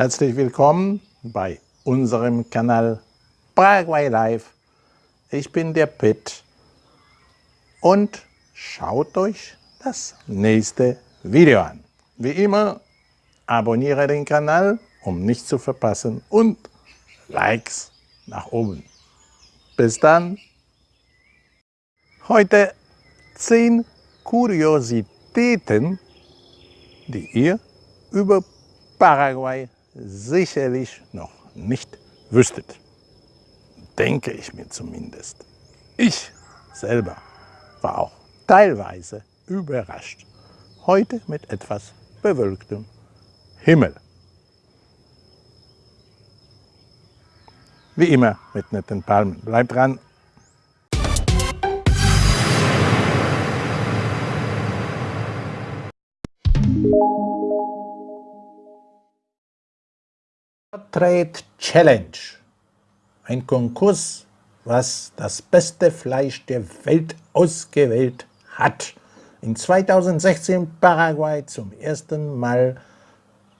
Herzlich willkommen bei unserem Kanal Paraguay Live. Ich bin der Pitt und schaut euch das nächste Video an. Wie immer, abonniere den Kanal, um nichts zu verpassen und Likes nach oben. Bis dann. Heute 10 Kuriositäten, die ihr über Paraguay sicherlich noch nicht wüsstet. Denke ich mir zumindest. Ich selber war auch teilweise überrascht. Heute mit etwas bewölktem Himmel. Wie immer mit netten Palmen. Bleibt dran. Trade Challenge. Ein Konkurs, was das beste Fleisch der Welt ausgewählt hat. In 2016 Paraguay zum ersten Mal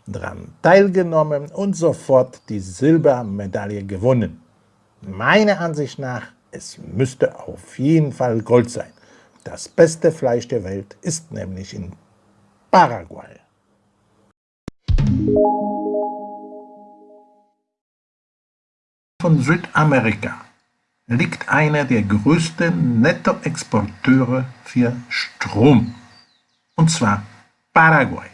daran teilgenommen und sofort die Silbermedaille gewonnen. Meiner Ansicht nach, es müsste auf jeden Fall Gold sein. Das beste Fleisch der Welt ist nämlich in Paraguay. Von Südamerika liegt einer der größten Nettoexporteure für Strom, und zwar Paraguay.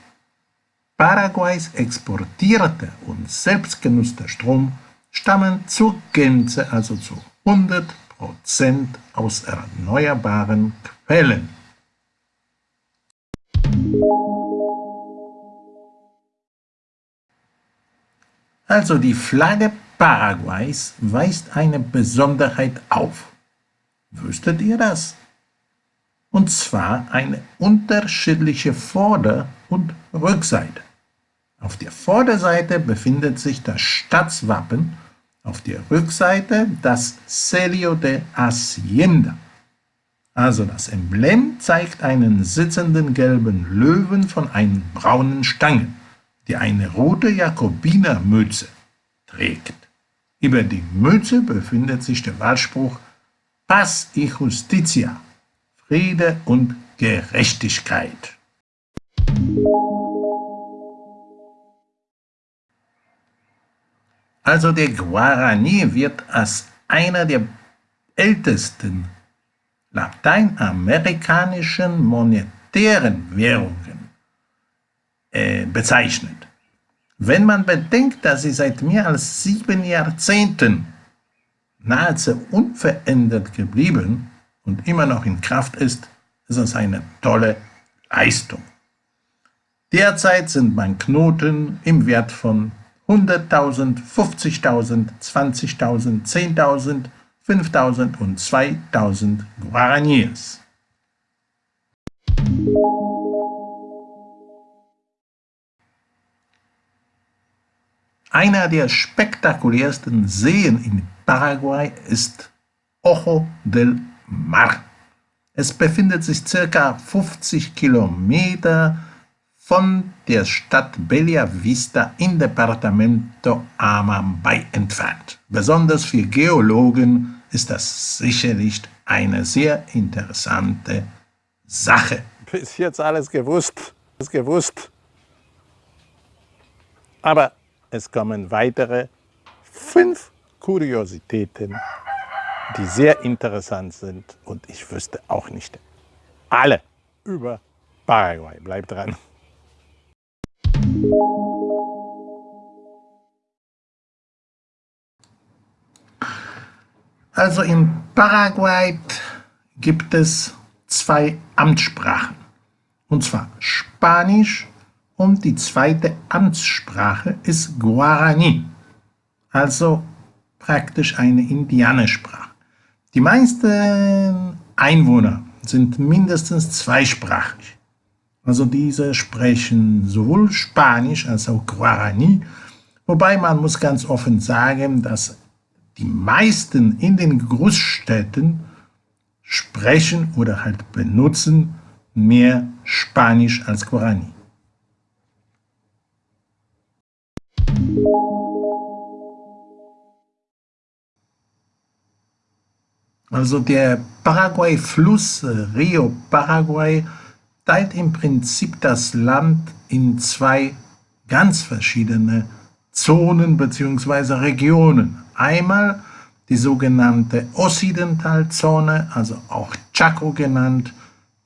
Paraguays exportierter und selbstgenutzter Strom stammen zur Gänze, also zu 100% aus erneuerbaren Quellen. Also die Flagge Paraguays weist eine Besonderheit auf. Wüsstet ihr das? Und zwar eine unterschiedliche Vorder- und Rückseite. Auf der Vorderseite befindet sich das Stadtwappen, auf der Rückseite das Celio de Hacienda. Also das Emblem zeigt einen sitzenden gelben Löwen von einem braunen Stangen, der eine rote Jakobinermütze trägt. Über die Mütze befindet sich der Wahlspruch Paz y Justicia, Friede und Gerechtigkeit. Also der Guarani wird als einer der ältesten lateinamerikanischen monetären Währungen äh, bezeichnet. Wenn man bedenkt, dass sie seit mehr als sieben Jahrzehnten nahezu unverändert geblieben und immer noch in Kraft ist, ist es eine tolle Leistung. Derzeit sind Banknoten im Wert von 100.000, 50.000, 20.000, 10.000, 5.000 und 2.000 Guaraníes. Einer der spektakulärsten Seen in Paraguay ist Ojo del Mar. Es befindet sich ca. 50 Kilometer von der Stadt Bella Vista in Departamento Amambay entfernt. Besonders für Geologen ist das sicherlich eine sehr interessante Sache. Bis jetzt alles gewusst, alles gewusst. Aber es kommen weitere fünf Kuriositäten, die sehr interessant sind und ich wüsste auch nicht alle über Paraguay. Bleibt dran. Also in Paraguay gibt es zwei Amtssprachen, und zwar Spanisch und die zweite Amtssprache ist Guarani, also praktisch eine Indianersprache. Die meisten Einwohner sind mindestens zweisprachig. Also diese sprechen sowohl Spanisch als auch Guarani, wobei man muss ganz offen sagen, dass die meisten in den Großstädten sprechen oder halt benutzen mehr Spanisch als Guarani. Also der Paraguay-Fluss Rio Paraguay teilt im Prinzip das Land in zwei ganz verschiedene Zonen bzw. Regionen. Einmal die sogenannte Occidentalzone, also auch Chaco genannt,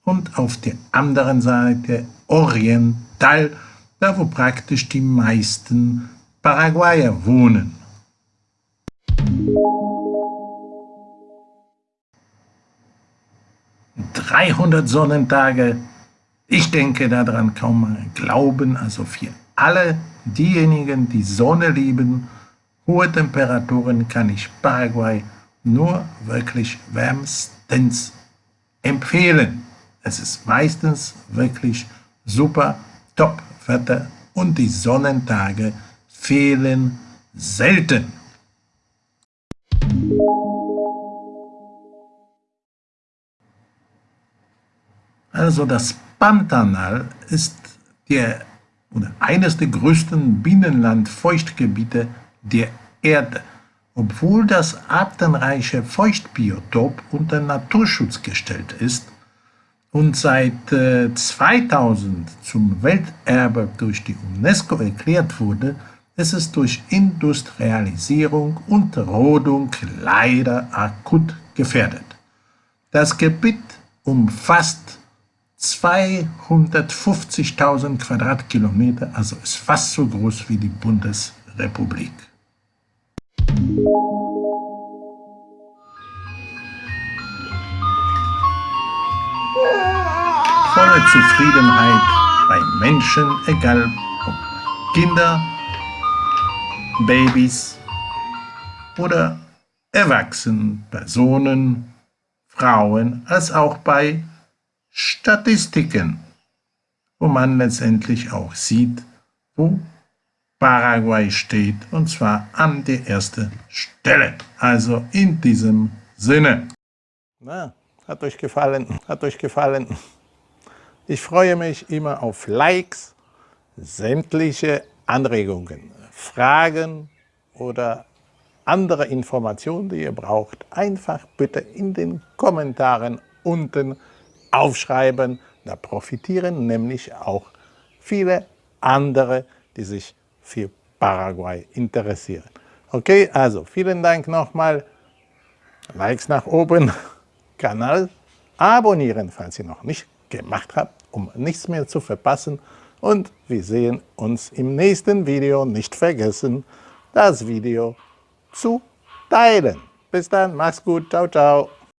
und auf der anderen Seite Oriental, da wo praktisch die meisten Paraguayer wohnen. 300 Sonnentage. Ich denke daran kaum mal glauben, also für alle diejenigen, die Sonne lieben, hohe Temperaturen kann ich Paraguay nur wirklich wärmstens empfehlen. Es ist meistens wirklich super Top-Wetter und die Sonnentage fehlen selten. Also das Pantanal ist der, oder eines der größten Binnenlandfeuchtgebiete der Erde, obwohl das artenreiche Feuchtbiotop unter Naturschutz gestellt ist und seit äh, 2000 zum Welterbe durch die UNESCO erklärt wurde, ist es durch Industrialisierung und Rodung leider akut gefährdet. Das Gebiet umfasst 250.000 Quadratkilometer, also ist fast so groß wie die Bundesrepublik. Volle Zufriedenheit bei Menschen, egal ob Kinder, Babys oder Erwachsenen, Personen, Frauen, als auch bei Statistiken, wo man letztendlich auch sieht, wo Paraguay steht, und zwar an der ersten Stelle. Also in diesem Sinne. Na, hat euch gefallen, hat euch gefallen. Ich freue mich immer auf Likes, sämtliche Anregungen, Fragen oder andere Informationen, die ihr braucht, einfach bitte in den Kommentaren unten aufschreiben. Da profitieren nämlich auch viele andere, die sich für Paraguay interessieren. Okay, also vielen Dank nochmal. Likes nach oben, Kanal abonnieren, falls ihr noch nicht gemacht habt, um nichts mehr zu verpassen. Und wir sehen uns im nächsten Video. Nicht vergessen, das Video zu teilen. Bis dann, mach's gut, ciao, ciao.